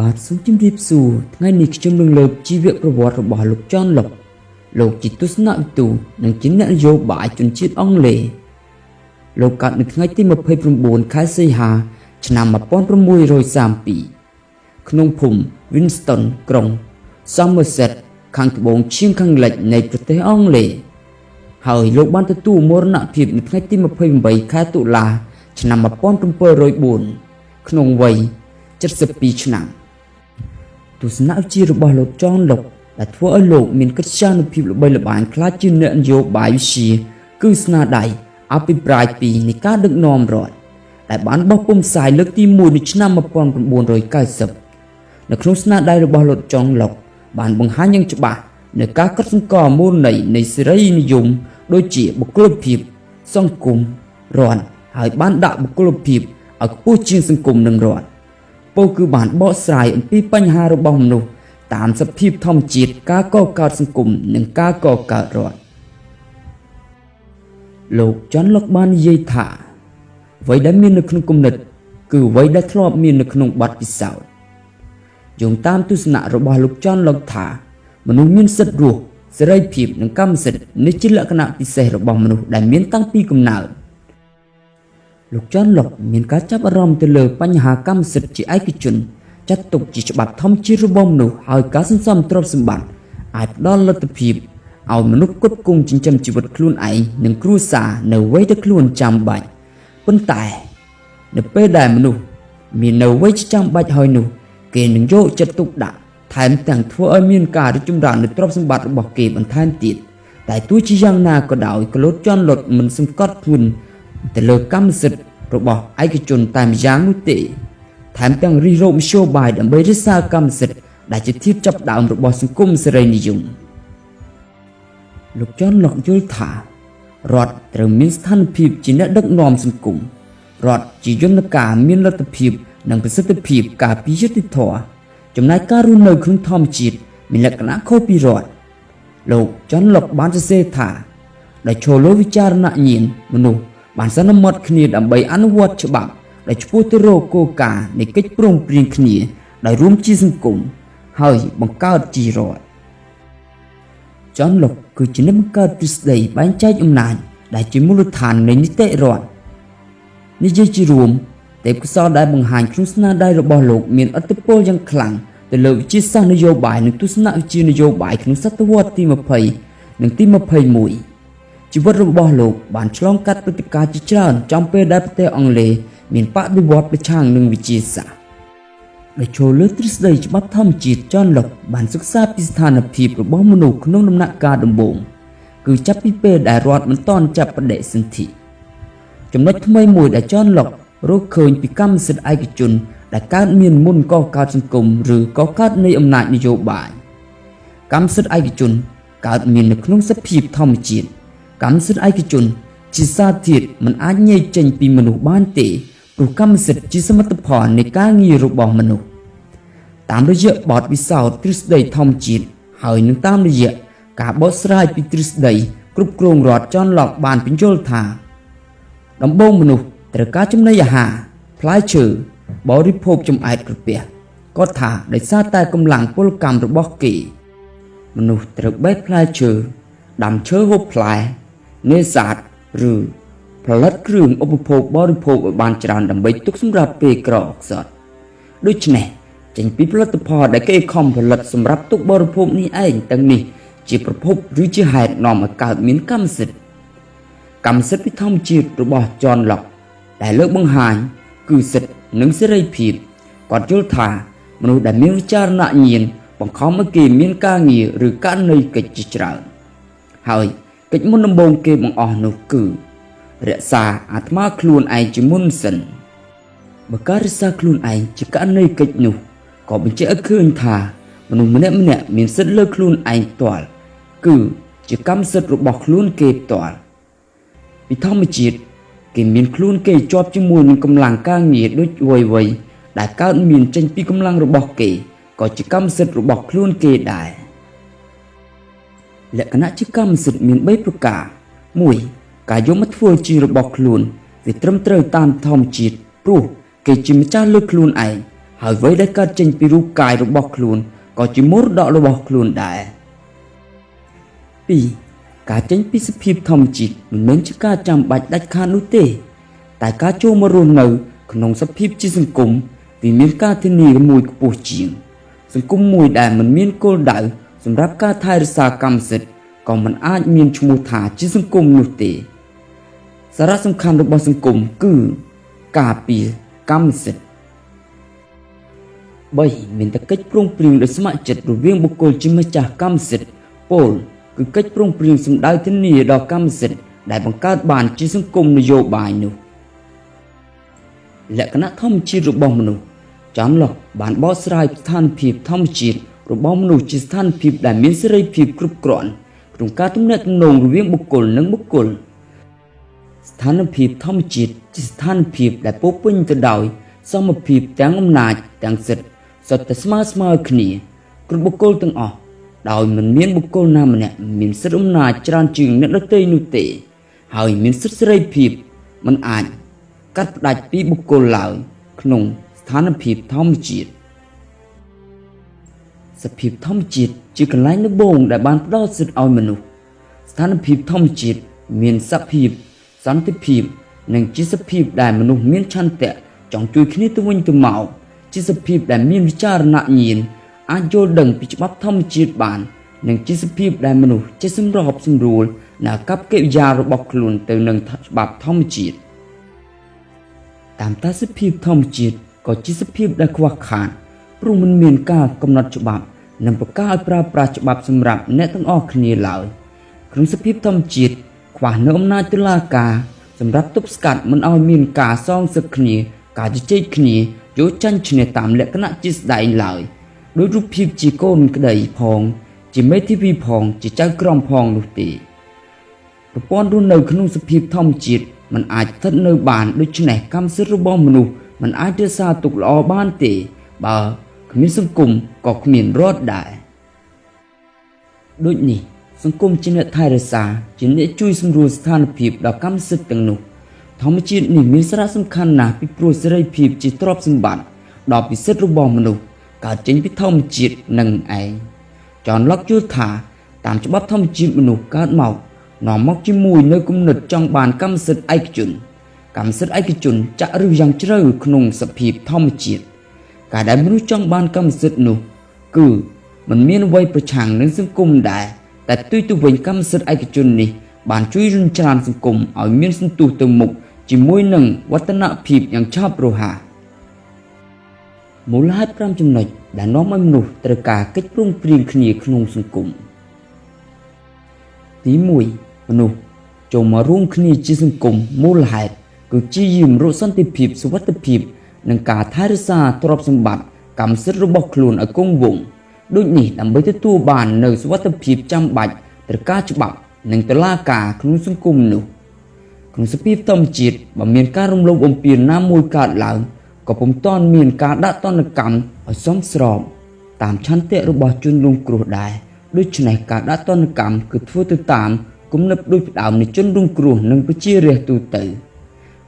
បាទសូមជម្រាបសួរថ្ងៃនេះខ្ញុំនឹងលើកជីវប្រវត្តិរបស់លោកចនលុកលោកជាទស្សនវិទូនិងជាអ្នកនយោបាយជនជាតិអង់គ្លេសលោកកើតនៅថ្ងៃទី29ខែសីហា ឆ្នាំ1632ក្នុងភូមិ Winston ក្រុង Somerset ខាងត្បូងឈៀងខាងលិចនៃប្រទេសអង់គ្លេសហើយលោកបានទទួលមរណភាពនៅថ្ងៃទី28ខែតុលា ឆ្នាំ1704ក្នុងវ័យ72ឆ្នាំ ទស្សនវិជ្ជារបស់លោកចនលុកដែលធ្វើឲ្យលោកមានកិត្យានុភាពល្បីល្បាញខ្លាចជាអ្នកនយោបាយវិជាគឺស្នាដៃអភិប្រាយពីនៃការដឹកនាំរដ្ឋដែលបានបោះពុំផ្សាយលើកទី1នៅឆ្នាំ1990នៅក្នុងស្នាដៃរបស់លោកចុងលុកបានបង្ហាញយ៉ាងច្បាស់នៅការកត់សម្គាល់មូលន័យនៃសេរីនិយមដូចជាបុគ្គលភាពសង្គមរដ្ឋហើយបានដាក់បុគ្គលភាពឲ្យខ្ពស់ជាងសង្គមនិងរដ្ឋ ពោលគឺបានបកស្រាយអំពីបញ្ហារបស់មនុស្សតាមសភាពធម្មជាតិការកកើតសង្គមនិងការកកើតរដ្ឋលោកចន់លុកបាននិយាយថាអ្វីដែលមាននៅក្នុងគំនិត គឺអ្វីដែលធ្លាប់មាននៅក្នុងបទពិសោធន៍យោងតាមទស្សនៈរបស់លោកចន់លុកថាមនុស្សមានសិទ្ធិរស់សេរីភាពនិងកម្មសិទ្ធិនេះជាលក្ខណៈពិសេសរបស់មនុស្សដែលមានតាំងពីកំណើត លោកចន់លុកមានការចាប់អារម្មណ៍ទៅលើបញ្ហាកម្មសិទ្ធិជាឯកជនចាត់ទុកជាច្បាប់ធម្មជាតិរបស់មនុស្សហើយការសន្សំទ្រព្យសម្បត្តិអាចផ្ដល់លទ្ធភាពឲ្យមនុស្សគ្រប់គង់ចិញ្ចឹមជីវិតខ្លួនឯងនិងគ្រួសារនៅវ័យដែលខ្លួនចាំបាច់ប៉ុន្តែនៅពេលដែលមនុស្សមាននៅវ័យចាំបាច់ហើយនោះ គេនឹងយកចិត្តទុកដាក់ថែមទាំងធ្វើឲ្យមានការរីកចម្រើននៃទ្រព្យសម្បត្តិរបស់គេបន្ថែមទៀតតែទោះជាយ៉ាងណាក៏ដោយកលូតជន់លុតមិនសង្កត់ធ្ងន់ ទៅលើកម្មសិទ្ធិរបស់ឯកជនតែម្យ៉ាងនោះទេថែមទាំងរិះរោបមធ្យោបាយដើម្បីរក្សាកម្មសិទ្ធិដែលជាធាតុចាប់ដើមរបស់សង្គមសេរីនិយមលោកចនលោកយល់ថារដ្ឋត្រូវមានស្ថានភាពជាអ្នកដឹកនាំសង្គមរដ្ឋជាយន្តការមានលទ្ធភាព និងប្រសិទ្ធភាពការពារយុត្តិធម៌ចំណាយការរស់នៅក្នុងធម្មជាតិមានលក្ខណៈខុសពីរដ្ឋលោកចនលោកបានសរសេរថាដែលចូលលើវិចារណញ្ញាណមនុស្ស បានសន្មត់គ្នាដើម្បីអនុវត្តច្បាប់ដែលឆ្ពោះទៅរកគោលការណ៍នៃកិច្ចព្រមព្រៀងគ្នាដោយរួមជាសង្គមហើយបង្កើតជារដ្ឋចនលុកគឺជាអ្នកបង្កើតទ្រឹស្ដីបែងចែកអំណាចដែលជាមូលដ្ឋាននៃនីតិរដ្ឋនិយាយជារួមទេពកោសលដែលបង្ហាញក្នុងស្នាដៃរបស់លោកមានឥទ្ធិពលយ៉ាងខ្លាំងទៅលើវិជាសាស្ត្រនយោបាយនិងទស្សនវិជ្ជានយោបាយក្នុងសតវត្សទី20និងទី21 ជីវិតរបស់លោកបានឆ្លងកាត់ព្រឹត្តិការណ៍ជាច្រើនចំពេលដែលប្រទេសអង់គ្លេសមានបដិវត្តប្រឆាំងនឹងវិជាសាស្ត្រដែលចូលលើទ្រឹស្ដីច្បាប់ធម្មជាតិចនលុកបានសិក្សាពីស្ថានភាពរបស់មនុស្សក្នុងដំណាក់កាលដំបូងគឺចាប់ពីពេលដែលរដ្ឋមិនទាន់ចាប់បដិសន្ធិចំណុចថ្មីមួយដែលចនលុករកឃើញពីកម្មសិទ្ធិឯកជនដែលកើតមានមុនកកើតសង្គមឬកកើតនៃអំណាចនយោបាយកម្មសិទ្ធិឯកជនកើតមាននៅក្នុងសភាពធម្មជាតិ កម្មសិទ្ធិឯកជនជាសាធារណៈមិនអាចញែកចេញពីមនុស្សបានទេព្រោះកម្មសិទ្ធិជាសមិទ្ធផលនៃការងាររបស់មនុស្សតាមរយៈបទពិសោធន៍ទ្រឹស្ដីធម្មជាតិហើយនឹងតាមរយៈការបកស្រាយពីទ្រឹស្ដីគ្រប់គ្រងរដ្ឋចនឡុកបានបញ្យល់ថា ដំបូងមនុស្សត្រូវការចំណីអាហារផ្លែឈើបរិភោគចំអែតក្រពះគាត់ថាដោយសារតែកម្លាំងពលកម្មរបស់គេ មនុស្សត្រូវបេះផ្លែឈើដាំឈើហូបផ្លែ នេសាទឬផលិតគ្រឿងឧបភោគបរិភោគឲ្យបានច្រើនដើម្បីទុកសម្រាប់ពេលក្រអខ្សត់ដូច្នេះចេញពីផលិតផលដែលគេខំផលិតសម្រាប់ទុកបរិភោគនេះឯងទាំងនេះជាប្រភពឬជាហេតុនាំឲ្យកើតមានកម្មសិទ្ធិកម្មសិទ្ធិពីធម្មជាតិរបស់ចនឡុកដែលលើកបង្ហាញគឺសិទ្ធិនិងសេរីភាពគាត់យល់ថាមនុស្សដែលមានវិចារណញ្ញាណបង្ខំឲ្យគេមានការងារឬករណីកិច្ចជាច្រើនហើយ កិច្ចមុនដំបូងគេបង្អស់នោះគឺ រក្សាអាត្មាខ្លួនឯងជាមុនសិនបើការរក្សាខ្លួនឯងជាករណីកិច្ចនោះក៏បញ្ជាក់ឲ្យឃើញថាមនុស្សម្នាក់ម្នាក់មានសិទ្ធិលើខ្លួនឯងផ្ទាល់គឺជាកម្មសិទ្ធិរបស់ខ្លួនគេផ្ទាល់ពីធម្មជាតិគេមានខ្លួនគេជាប់ជាមួយនឹងកម្លាំងការងារដូចវ័យវ័យដែលកើតមានចេញពីកម្លាំងរបស់គេក៏ជាកម្មសិទ្ធិរបស់ខ្លួនគេដែរ លក្ខណៈជាកម្មសិទ្ធិមាន3ប្រការ1ការយកមកធ្វើជារបស់ខ្លួនវាត្រឹមត្រូវតាមធម្មជាតិព្រោះគេជាម្ចាស់លើខ្លួនឯងហើយអ្វីដែលកើតចេញពីរូបកាយរបស់ខ្លួនក៏ជាមរតករបស់ខ្លួនដែរ2ការចេញពីសភាពធម្មជាតិមិនមែនជាការចាំបាច់ដាច់ខាតនោះទេ តែការចូលមករស់នៅ ក្នុងសភាពជាសង្គមវាមានការធានាមួយខ្ពស់ជាង សង្គមមួយដែលមិនមានគោលដៅ សម្រាប់ការថែរក្សាកម្មសិទ្ធិក៏មិនអាចមានឈ្មោះថាជាសង្គមនោះទេសារៈសំខាន់របស់សង្គមគឺការពារកម្មសិទ្ធិ3មានតែកិច្ចព្រមព្រៀងដោយស្ម័គ្រចិត្តរវាងបុគ្គលជាម្ចាស់កម្មសិទ្ធិពលគឺកិច្ចព្រមព្រៀងសម្ដៅធានាដល់កម្មសិទ្ធិដែលបង្កើតបានជាសង្គមនយោបាយនោះលក្ខណៈធម្មជាតិរបស់មនុស្សចំឡោះបានបកស្រាយស្ថានភាពធម្មជាតិ របស់មនុស្សជាស្ថានភាពដែលមានសេរីភាពគ្រប់គ្រាន់ក្នុងការទំនាក់ទំនងរវាងបុគ្គលនិងបុគ្គលស្ថានភាពធម្មជាតិជាស្ថានភាពដែលពោពេញទៅដោយសមភាពទាំងអំណាចទាំងសិទ្ធិសុទ្ធតែស្មើស្មើគ្នាគ្រប់បុគ្គលទាំងអស់ដោយមិនមានបុគ្គលណាម្នាក់មានសិទ្ធិអំណាចច្រើនជាងអ្នកដទៃនោះទេ ហើយមានសិទ្ធិសេរីភាពមិនអាចកាត់ផ្តាច់ពីបុគ្គលឡើយក្នុងស្ថានភាពធម្មជាតិ សភាពធម្មជាតិជាកន្លែងដំបូងដែលបានផ្ដល់សិទ្ធិឲ្យមនុស្សស្ថានភាពធម្មជាតិមានសភាពសន្តិភាព និងជាសភាពដែលមនុស្សមានឆន្ទៈចង់ជួយគ្នាទៅវិញទៅមកជាសភាពដែលមានវិចារណញ្ញាណអាចយល់ដឹងពីច្បាប់ធម្មជាតិបាន និងជាសភាពដែលមនុស្សចេះសម្របសម្រួលនៅកັບកិរិយារបស់ខ្លួនទៅនឹងច្បាប់ធម្មជាតិតាមតាសភាពធម្មជាតិក៏ជាសភាពដែលខ្វះខាតព្រោះមិនមានការកំណត់ច្បាប់ និងប្រកាសឲ្យប្រើប្រាស់ច្បាប់សម្រាប់អ្នកទាំងអស់គ្នាឡើយក្នុងសភាពធម្មជាតិខ្វះនៅអំណាចតុលាការសម្រាប់ទប់ស្កាត់មិនឲ្យមានការសងសឹកគ្នាការជជែកគ្នាយកចាញ់ឈ្នះតាមលក្ខណៈជាស្ដែងឡើយដោយរូបភាពជាកូនក្តីផង ជាមេធាវីផងជាចៅក្រមផងនោះទេប្រព័ន្ធរស់នៅក្នុងសភាពធម្មជាតិมันអាចស្ថិតនៅបានដូច្នេះកម្មសិទ្ធិរបស់មនុស្សมันអាចរក្សាទុកល្អបានទេបើ គ្មានសង្គមក៏គ្មានរដ្ឋដែរដូចនេះសង្គមជាអ្នកថែរក្សាជាអ្នកជួយសម្រួលស្ថានភាពដល់កម្មសិទ្ធិទាំងនោះធម្មជាតិនេះមានសារៈសំខាន់ណាស់ពីព្រោះសេរីភាពជាទ្រព្យសម្បត្តិដ៏ពិសិដ្ឋរបស់មនុស្សកើតចេញពីធម្មជាតិនឹងឯងចនឡុកយល់ថាតាមច្បាប់ធម្មជាតិមនុស្សកើតមកនាំមកជាមួយនៅគំនិតចង់បានកម្មសិទ្ធិឯកជនកម្មសិទ្ធិឯកជនចាក់ឫសយ៉ាងជ្រៅក្នុងសភាពធម្មជាតិ ការដែលមនុស្សចង់បានកម្មសិទ្ធិនោះ គឺมันមានអ្វីប្រឆាំងនឹងសង្គមដែរតែផ្ទុយទៅវិញកម្មសិទ្ធិឯកជននេះ បានជួយរុញច្រានសង្គមឲ្យមានសន្ទុះទៅមុខជាមួយនឹងវឌ្ឍនភាពយ៉ាងឆាប់រហ័សមូលហេតុ5ចំណុចដែលនាំឲ្យមនុស្សត្រូវការកិច្ចព្រមព្រៀងគ្នាក្នុងសង្គមទី1មនុស្សចូលមករួមគ្នាជាសង្គមមូលហេតុគឺជាយាមរកសន្តិភាពសុវត្ថិភាព និងការថែរក្សាទ្រព្យសម្បត្តិកម្មសិទ្ធិរបស់ខ្លួនឲ្យគង់វង្សដូចនេះដើម្បីទទួលបាននូវសុវត្ថិភាពចាំបាច់ត្រូវការច្បាប់និងតុលាការក្នុងសង្គមនោះក្នុងសភាពធម្មជាតិបើមានការរំលោភបំពានណាមួយកើតឡើងក៏ពុំទាន់មានការដាក់ទណ្ឌកម្មឲ្យសមស្របតាមឆន្ទៈរបស់ជនរងគ្រោះដែរដូច្នេះការដាក់ទណ្ឌកម្មគឺធ្វើទៅតាមគំនិតដូចផ្ដើមនៃជនរងគ្រោះនិងប្រជារាស្ត្រទូទៅ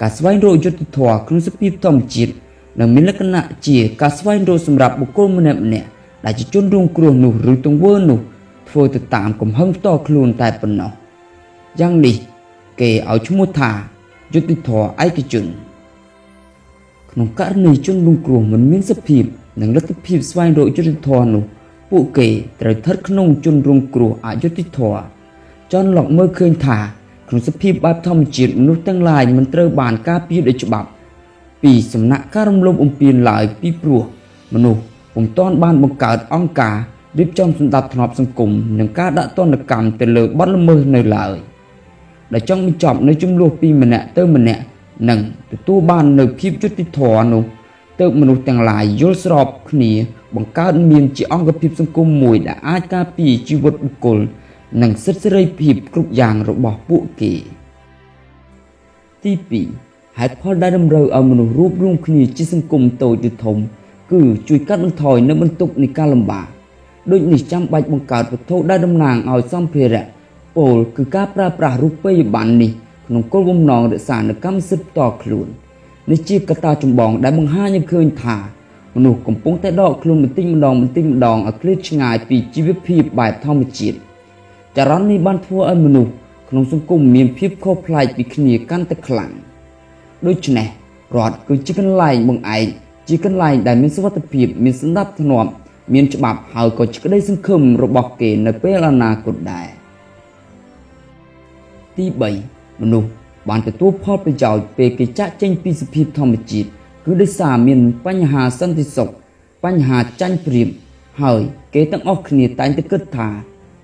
ការស្វែងរកយុត្តិធម៌ក្នុងសភាពធម្មជាតិនឹងមានលក្ខណៈជាការស្វែងរកសម្រាប់បុគ្គលម្នាក់ម្នាក់ដែលជាជនរងគ្រោះនោះឬទង្វើនោះធ្វើទៅតាមកំហឹងផ្ទាល់ខ្លួនតែប៉ុណ្ណោះយ៉ាងនេះគេឲ្យឈ្មោះថាយុត្តិធម៌ឯកជន ក្នុងករណីជនរងគ្រោះមិនមានសភាពនិងលទ្ធភាពស្វែងរកយុត្តិធម៌នោះពួកគេត្រូវស្ថិតក្នុងជនរងគ្រោះអយុត្តិធម៌ចនឡុកមើលឃើញថា ក្នុងសភាពបែបធម្មជាតិមនុស្សទាំងឡាយមិនត្រូវបានការពារដោយច្បាប់ ពីសំណាក់ការរំលោភបំពានឡើយពីព្រោះមនុស្សពុំទាន់បានបង្កើតអង្គការរៀបចំសម្ដាប់ធ្នាប់សង្គមនិងការដាក់ទណ្ឌកម្មទៅលើបទល្មើសនៅឡើយដែលចង់បញ្ចប់នៅចំនួនពីម្នាក់ទៅម្នាក់និងទទួលបាននៅភាពយុត្តិធម៌នោះទើបមនុស្សទាំងឡាយយល់ស្របគ្នាបង្កើតមានជាអង្គភាពសង្គមមួយដែលអាចការពារជីវិតបុគ្គល និងសិទ្ធិសេរីភាពគ្រប់យ៉ាងរបស់ពួកគេទី2ហេតុផលដែលតម្រូវឲ្យមនុស្សរួបរวมគ្នាជាសង្គមតូចឬធំ គឺជួយកាត់បន្ថយនៅបន្ទុកនៃការលំបាកដូចនេះចាំបាច់បង្កើតវត្ថុដែលតំណាងឲ្យសម្ភារៈពោលគឺការប្រើប្រាស់រូបិយប័ណ្ណនេះក្នុងគោលបំណងរក្សានូវកម្មសិទ្ធិផ្ទាល់ខ្លួននេះជាកត្តាចម្បងដែលបង្ហាញឲ្យឃើញថាមនុស្សកំពុងតែដកខ្លួនបន្តិចម្ដងបន្តិចម្ដងឲ្យឃ្លាតឆ្ងាយពីជីវភាពបែបធម្មជាតិ ចរន្តនេះបានធ្វើឲ្យមនុស្សក្នុងសង្គមមានភាពខុសប្លែកពីគ្នាកាន់តែខ្លាំងដូច្នេះរដ្ឋគឺជាកន្លែងបង្អែកជាកន្លែងដែលមានសុវត្ថិភាពមានសន្តិភាពមានច្បាប់ហើយក៏ជាក្តីសង្ឃឹមរបស់គេនៅពេលអនាគតដែរទី3មនុស្សបានទទួលផលប្រយោជន៍ពេលគេចាក់ចេញពីសភាពធម្មជាតិគឺដោយសារមានបញ្ហាសន្តិសុខបញ្ហាចាញ់ប្រៀបហើយគេទាំងអស់គ្នាតែងតែគិតថា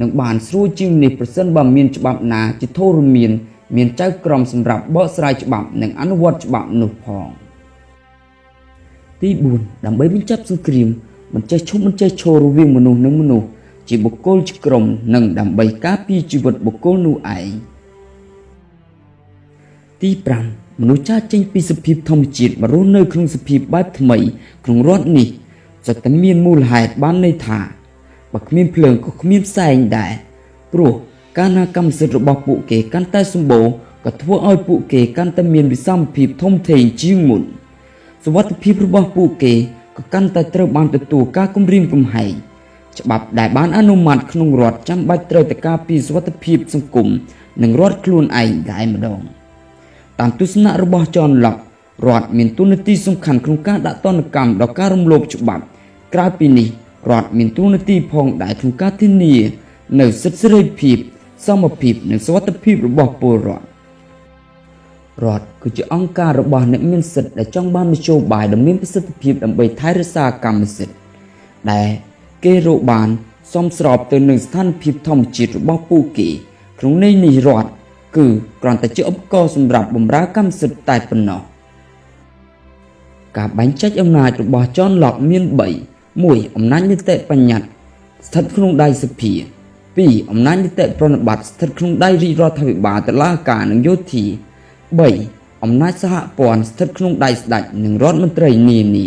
នឹងបានស្រួលជាងនេះប្រសិនបើមានច្បាប់ណាជាធរមាន មានចៅក្រមសម្រាប់បកស្រាយច្បាប់និងអនុវត្តច្បាប់នោះផងទី4ដើម្បីបញ្ចប់សង្គ្រាមមិនចេះឈប់មិនចេះឈររវាងមនុស្សនិងមនុស្សជាបុគ្គលជាក្រុមនិងដើម្បីការពារជីវិតបុគ្គលនោះឯងទី5មនុស្សចាស់ចេញពីសភាពធម្មជាតិមករស់នៅក្នុងសភាពបែបថ្មីក្នុងរដ្ឋនេះសុទ្ធតែមានមូលហេតុបានន័យថា បើគ្មានភ្លើងក៏គ្មានផ្សែងដែរព្រោះកាលណាកម្មសិទ្ធិរបស់ពួកគេកាន់តែសម្បូរក៏ធ្វើឲ្យពួកគេកាន់តែមានវិសមភាពធំធេងជាងមុនសវត្ថិភាពរបស់ពួកគេក៏កាន់តែត្រូវបានទទួលការគំរាមកំហែងច្បាប់ដែលបានអនុម័តក្នុងរដ្ឋចាំបាច់ត្រូវតែការពារសុវត្ថិភាពសង្គមនិងរដ្ឋខ្លួនឯងដែរម្ដងតាមទស្សនៈរបស់ចនឡុករដ្ឋមានទូនាទីសំខាន់ក្នុងការដាក់ទណ្ឌកម្មដល់ការរំលោភច្បាប់ក្រៅពីនេះ រដ្ឋមានទូនាទីផងដែរក្នុងការធានានៅសិទ្ធិសេរីភាពសមភាពនិងសុវត្ថិភាពរបស់ពលរដ្ឋរដ្ឋគឺជាអង្គការរបស់អ្នកមានសិទ្ធិដែលចង់បាននយោបាយដ៏មានប្រសិទ្ធភាពដើម្បីថែរក្សាកម្មសិទ្ធិដែលគេរកបានសមស្របទៅនឹងស្ថានភាពធម្មជាតិរបស់ពួកគេ ក្នុងន័យនេះរដ្ឋគឺគ្រាន់តែជាឧបករណ៍សម្រាប់បម្រើកម្មសិទ្ធិតែប៉ុណ្ណោះការបែងចែកអំណាចរបស់ John Locke មាន3 1. អំណាចនីតិបញ្ញត្តិស្ថិតក្នុងដៃសភា 2. អំណាចនីតិប្រណិប័តស្ថិតក្នុងដៃរាជរដ្ឋាភិបាលតុលាការនិងយោធា3អំណាចសហព័ន្ធស្ថិតក្នុងដៃស្ដេចនិងរដ្ឋមន្ត្រីនានា